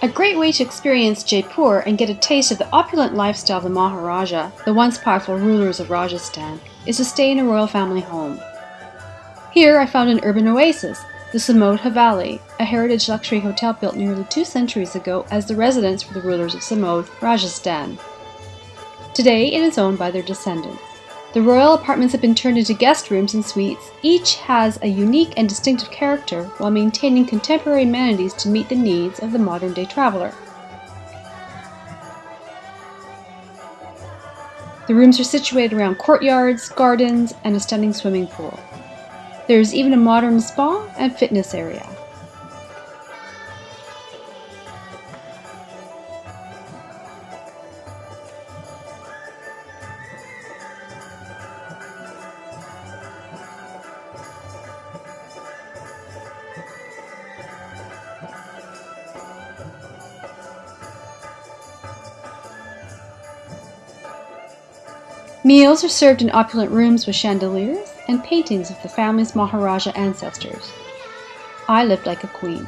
A great way to experience Jaipur and get a taste of the opulent lifestyle of the Maharaja, the once powerful rulers of Rajasthan, is to stay in a royal family home. Here I found an urban oasis, the Samod Haveli, a heritage luxury hotel built nearly two centuries ago as the residence for the rulers of Samod, Rajasthan. Today it is owned by their descendants. The royal apartments have been turned into guest rooms and suites. Each has a unique and distinctive character while maintaining contemporary amenities to meet the needs of the modern day traveler. The rooms are situated around courtyards, gardens, and a stunning swimming pool. There is even a modern spa and fitness area. Meals are served in opulent rooms with chandeliers and paintings of the family's Maharaja ancestors. I lived like a queen.